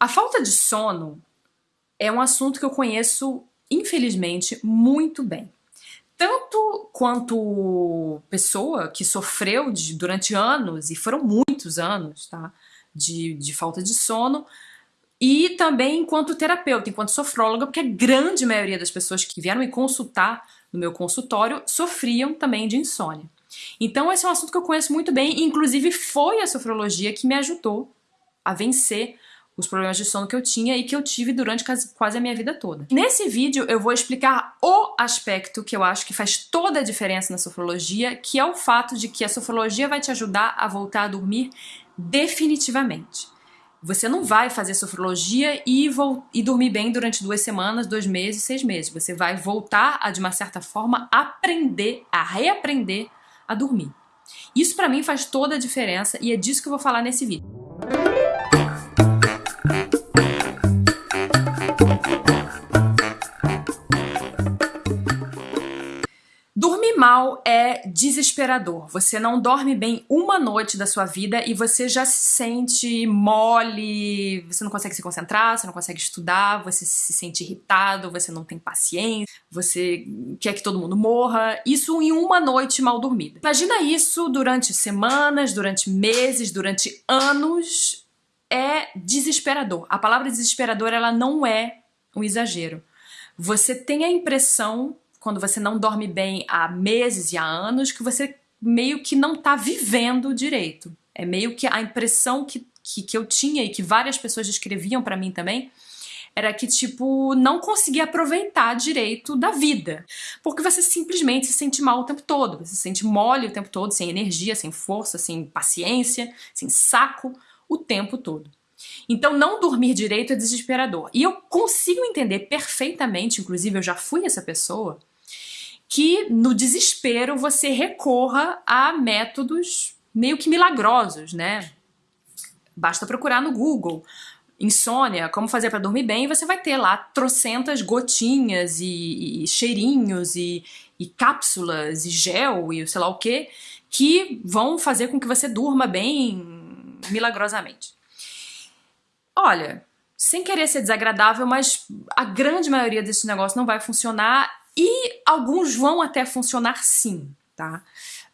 A falta de sono é um assunto que eu conheço, infelizmente, muito bem. Tanto quanto pessoa que sofreu de, durante anos, e foram muitos anos, tá? De, de falta de sono, e também enquanto terapeuta, enquanto sofróloga, porque a grande maioria das pessoas que vieram me consultar no meu consultório sofriam também de insônia. Então esse é um assunto que eu conheço muito bem, inclusive foi a sofrologia que me ajudou a vencer os problemas de sono que eu tinha e que eu tive durante quase a minha vida toda. Nesse vídeo eu vou explicar o aspecto que eu acho que faz toda a diferença na sofrologia, que é o fato de que a sofrologia vai te ajudar a voltar a dormir definitivamente. Você não vai fazer sofrologia e, e dormir bem durante duas semanas, dois meses, seis meses. Você vai voltar a, de uma certa forma, aprender, a reaprender a dormir. Isso para mim faz toda a diferença e é disso que eu vou falar nesse vídeo. Desesperador. Você não dorme bem uma noite da sua vida e você já se sente mole, você não consegue se concentrar, você não consegue estudar, você se sente irritado, você não tem paciência, você quer que todo mundo morra. Isso em uma noite mal dormida. Imagina isso durante semanas, durante meses, durante anos. É desesperador. A palavra desesperador ela não é um exagero. Você tem a impressão quando você não dorme bem há meses e há anos, que você meio que não tá vivendo direito. É meio que a impressão que, que, que eu tinha e que várias pessoas descreviam para mim também, era que, tipo, não conseguia aproveitar direito da vida. Porque você simplesmente se sente mal o tempo todo. Você se sente mole o tempo todo, sem energia, sem força, sem paciência, sem saco, o tempo todo. Então, não dormir direito é desesperador. E eu consigo entender perfeitamente, inclusive eu já fui essa pessoa, que no desespero você recorra a métodos meio que milagrosos, né? Basta procurar no Google insônia, como fazer para dormir bem, você vai ter lá trocentas gotinhas e, e cheirinhos e, e, cápsulas e gel e sei lá o que, que vão fazer com que você durma bem milagrosamente. Olha, sem querer ser desagradável, mas a grande maioria desses negócios não vai funcionar e alguns vão até funcionar sim, tá?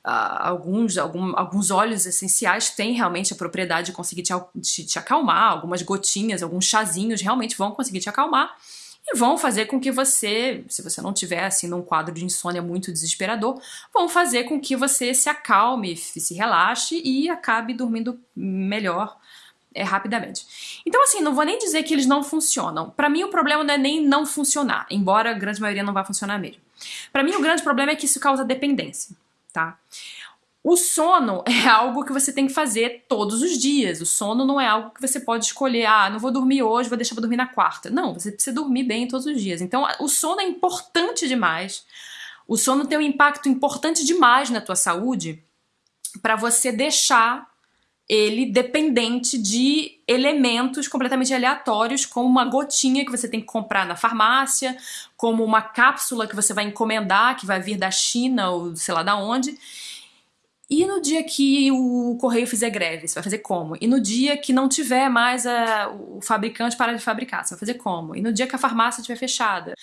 Uh, alguns, algum, alguns óleos essenciais têm realmente a propriedade de conseguir te, te, te acalmar, algumas gotinhas, alguns chazinhos realmente vão conseguir te acalmar e vão fazer com que você, se você não tiver assim num quadro de insônia muito desesperador, vão fazer com que você se acalme, se relaxe e acabe dormindo melhor é, rapidamente. Então, assim, não vou nem dizer que eles não funcionam. Para mim, o problema não é nem não funcionar, embora a grande maioria não vá funcionar mesmo. Para mim, o grande problema é que isso causa dependência, tá? O sono é algo que você tem que fazer todos os dias. O sono não é algo que você pode escolher, ah, não vou dormir hoje, vou deixar pra dormir na quarta. Não, você precisa dormir bem todos os dias. Então, o sono é importante demais. O sono tem um impacto importante demais na tua saúde para você deixar ele dependente de elementos completamente aleatórios, como uma gotinha que você tem que comprar na farmácia, como uma cápsula que você vai encomendar, que vai vir da China ou sei lá da onde. E no dia que o correio fizer greve, você vai fazer como? E no dia que não tiver mais a, o fabricante parar de fabricar, você vai fazer como? E no dia que a farmácia estiver fechada?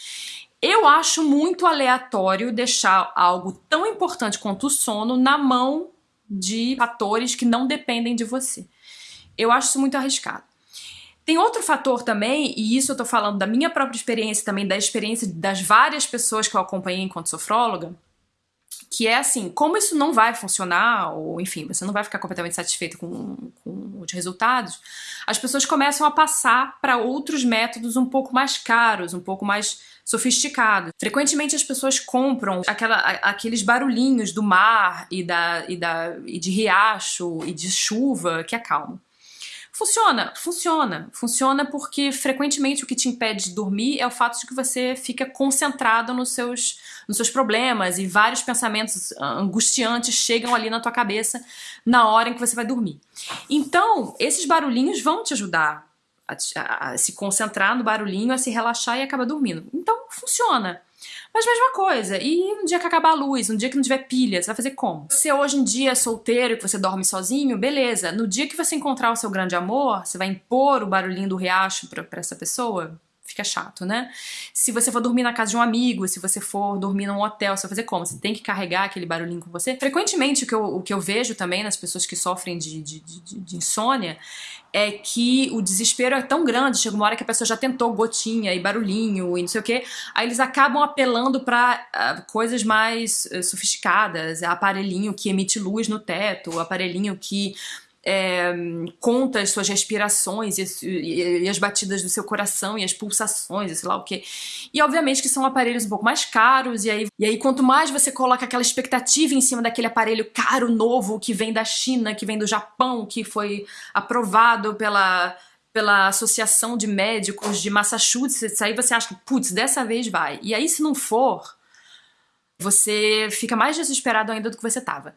Eu acho muito aleatório deixar algo tão importante quanto o sono na mão de fatores que não dependem de você. Eu acho isso muito arriscado. Tem outro fator também, e isso eu tô falando da minha própria experiência também, da experiência das várias pessoas que eu acompanhei enquanto sofróloga, que é assim, como isso não vai funcionar, ou enfim, você não vai ficar completamente satisfeito com, com os resultados, as pessoas começam a passar para outros métodos um pouco mais caros, um pouco mais sofisticados. Frequentemente as pessoas compram aquela, aqueles barulhinhos do mar e, da, e, da, e de riacho e de chuva que acalmam. Funciona, funciona. Funciona porque frequentemente o que te impede de dormir é o fato de que você fica concentrado nos seus, nos seus problemas e vários pensamentos angustiantes chegam ali na tua cabeça na hora em que você vai dormir. Então, esses barulhinhos vão te ajudar a, a, se concentrar no barulhinho, a se relaxar e acaba dormindo. Então, funciona. Mas mesma coisa, e um dia que acabar a luz, um dia que não tiver pilha, você vai fazer como? Se hoje em dia é solteiro e você dorme sozinho, beleza. No dia que você encontrar o seu grande amor, você vai impor o barulhinho do riacho pra, pra essa pessoa? Fica chato, né? Se você for dormir na casa de um amigo, se você for dormir num hotel, você vai fazer como? Você tem que carregar aquele barulhinho com você? Frequentemente, o que eu, o que eu vejo também nas pessoas que sofrem de, de, de, de insônia é que o desespero é tão grande, chega uma hora que a pessoa já tentou gotinha e barulhinho e não sei o que, aí eles acabam apelando para uh, ah, coisas mais uh, sofisticadas, aparelhinho que emite luz no teto, aparelhinho que é, conta as suas respirações e, e, e, as batidas do seu coração e as pulsações e sei lá o que. E obviamente que são aparelhos um pouco mais caros, e aí, e aí quanto mais você coloca aquela expectativa em cima daquele aparelho caro, novo, que vem da China, que vem do Japão, que foi aprovado pela pela Associação de Médicos de Massachusetts, aí você acha que, putz, dessa vez vai. E aí, se não for, você fica mais desesperado ainda do que você estava.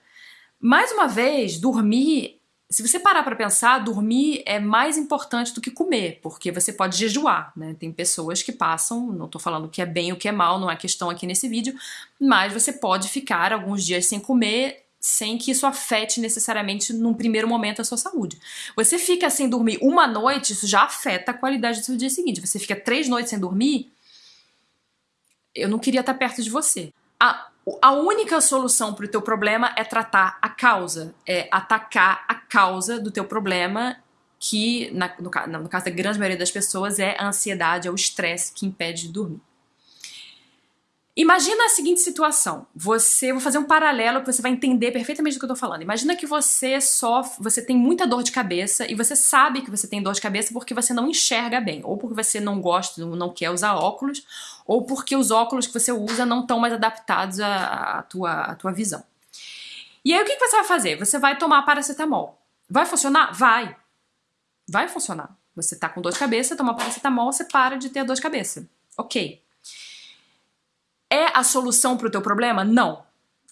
Mais uma vez, dormir se você parar para pensar, dormir é mais importante do que comer, porque você pode jejuar, né? Tem pessoas que passam, não tô falando o que é bem o que é mal, não é questão aqui nesse vídeo, mas você pode ficar alguns dias sem comer sem que isso afete necessariamente num primeiro momento a sua saúde. Você fica sem dormir uma noite, isso já afeta a qualidade do seu dia seguinte. Você fica três noites sem dormir, eu não queria estar perto de você. A a única solução para o teu problema é tratar a causa, é atacar a causa do teu problema, que na, no, no caso da grande maioria das pessoas é a ansiedade, é o estresse que impede de dormir. Imagina a seguinte situação. Você, vou fazer um paralelo que você vai entender perfeitamente do que eu tô falando. Imagina que você sofre, você tem muita dor de cabeça e você sabe que você tem dor de cabeça porque você não enxerga bem, ou porque você não gosta, não quer usar óculos, ou porque os óculos que você usa não estão mais adaptados à, à, tua, à tua visão. E aí o que, que você vai fazer? Você vai tomar paracetamol. Vai funcionar? Vai. Vai funcionar. Você tá com dor de cabeça, toma paracetamol, você para de ter dor de cabeça. Ok. É a solução para o teu problema? Não.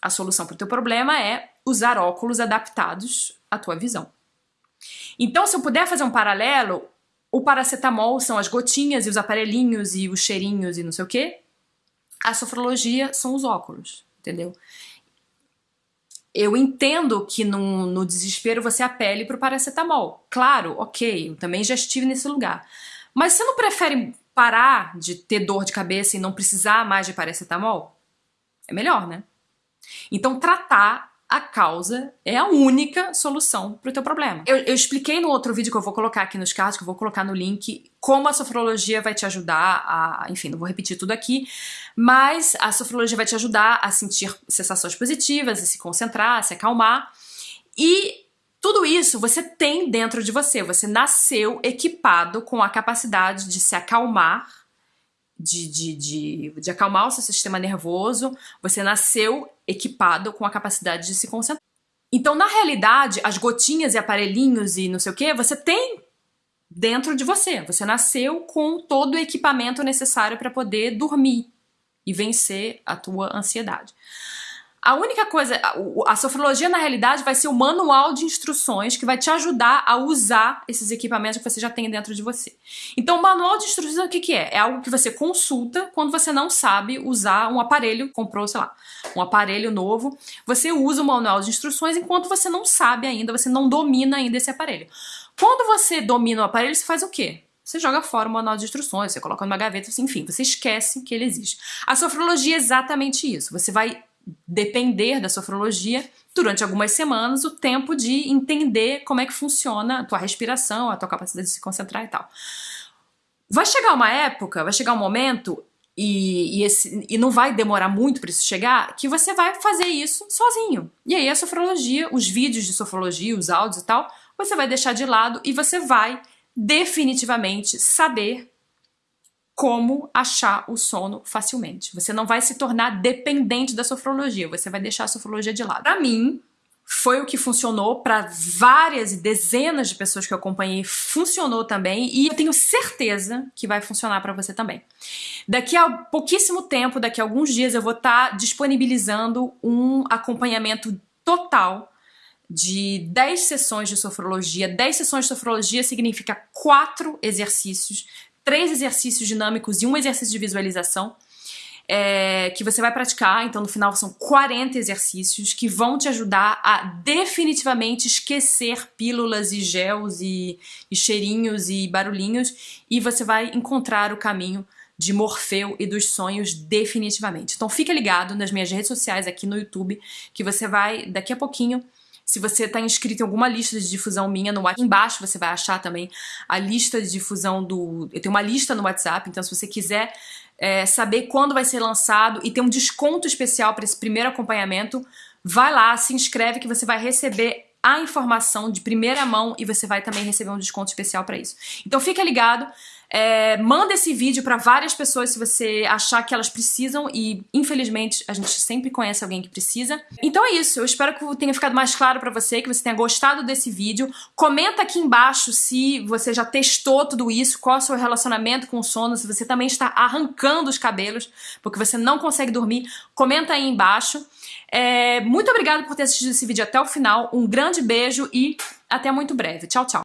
A solução para o teu problema é usar óculos adaptados à tua visão. Então, se eu puder fazer um paralelo, o paracetamol são as gotinhas e os aparelhinhos e os cheirinhos e não sei o quê. A sofrologia são os óculos, entendeu? Eu entendo que no, no desespero você apele para o paracetamol. Claro, ok, eu também já estive nesse lugar. Mas você não prefere parar de ter dor de cabeça e não precisar mais de paracetamol? É melhor, né? Então, tratar a causa é a única solução para o teu problema. Eu, eu, expliquei no outro vídeo que eu vou colocar aqui nos cards, que eu vou colocar no link, como a sofrologia vai te ajudar a... Enfim, não vou repetir tudo aqui, mas a sofrologia vai te ajudar a sentir sensações positivas, a se concentrar, a se acalmar. E tudo isso você tem dentro de você. Você nasceu equipado com a capacidade de se acalmar, de, de, de, de acalmar o seu sistema nervoso. Você nasceu equipado com a capacidade de se concentrar. Então, na realidade, as gotinhas e aparelhinhos e não sei o que, você tem dentro de você. Você nasceu com todo o equipamento necessário para poder dormir e vencer a tua ansiedade. A única coisa, a sofrologia na realidade vai ser o manual de instruções que vai te ajudar a usar esses equipamentos que você já tem dentro de você. Então o manual de instruções o que, que é? É algo que você consulta quando você não sabe usar um aparelho, comprou, sei lá, um aparelho novo, você usa o manual de instruções enquanto você não sabe ainda, você não domina ainda esse aparelho. Quando você domina o aparelho, você faz o quê? Você joga fora o manual de instruções, você coloca numa gaveta, enfim, você esquece que ele existe. A sofrologia é exatamente isso. Você vai depender da sofrologia durante algumas semanas o tempo de entender como é que funciona a tua respiração, a tua capacidade de se concentrar e tal. Vai chegar uma época, vai chegar um momento e, e, esse, e não vai demorar muito para isso chegar, que você vai fazer isso sozinho. E aí a sofrologia, os vídeos de sofrologia, os áudios e tal, você vai deixar de lado e você vai definitivamente saber como achar o sono facilmente. Você não vai se tornar dependente da sofrologia, você vai deixar a sofrologia de lado. Para mim, foi o que funcionou para várias e dezenas de pessoas que eu acompanhei, funcionou também e eu tenho certeza que vai funcionar para você também. Daqui a pouquíssimo tempo, daqui a alguns dias, eu vou estar tá disponibilizando um acompanhamento total de 10 sessões de sofrologia. 10 sessões de sofrologia significa 4 exercícios três exercícios dinâmicos e um exercício de visualização. é, que você vai praticar, então no final são 40 exercícios que vão te ajudar a definitivamente esquecer pílulas e gels e, e cheirinhos e barulhinhos e você vai encontrar o caminho de Morfeu e dos sonhos definitivamente. Então fica ligado nas minhas redes sociais aqui no YouTube que você vai daqui a pouquinho se você está inscrito em alguma lista de difusão minha no WhatsApp, embaixo você vai achar também a lista de difusão do... Eu tenho uma lista no WhatsApp, então se você quiser é, saber quando vai ser lançado e ter um desconto especial para esse primeiro acompanhamento, vai lá, se inscreve que você vai receber a informação de primeira mão e você vai também receber um desconto especial para isso. Então fica ligado, é, manda esse vídeo para várias pessoas se você achar que elas precisam e infelizmente a gente sempre conhece alguém que precisa. Então é isso, eu espero que tenha ficado mais claro para você, que você tenha gostado desse vídeo. Comenta aqui embaixo se você já testou tudo isso, qual é o seu relacionamento com o sono, se você também está arrancando os cabelos porque você não consegue dormir, comenta aí embaixo. É, muito obrigada por ter assistido esse vídeo até o final, um grande beijo e até muito breve. Tchau, tchau!